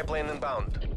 Enemy spy plane inbound.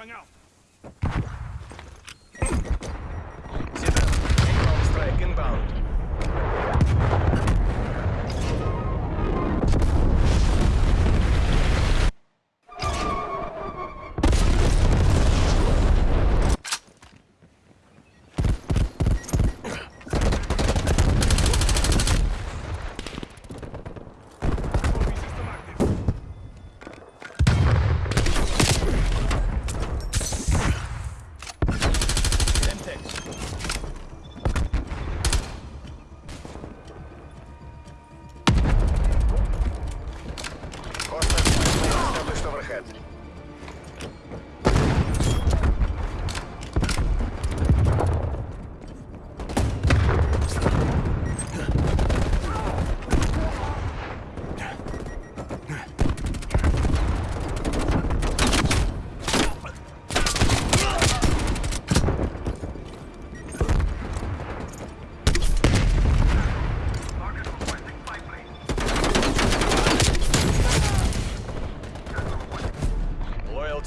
Flashbang out. Zeta, inbound strike inbound. Established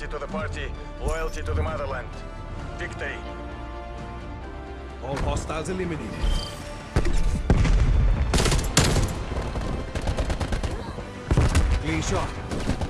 Loyalty to the party, loyalty to the motherland. Victory. All hostiles eliminated. Clean shot.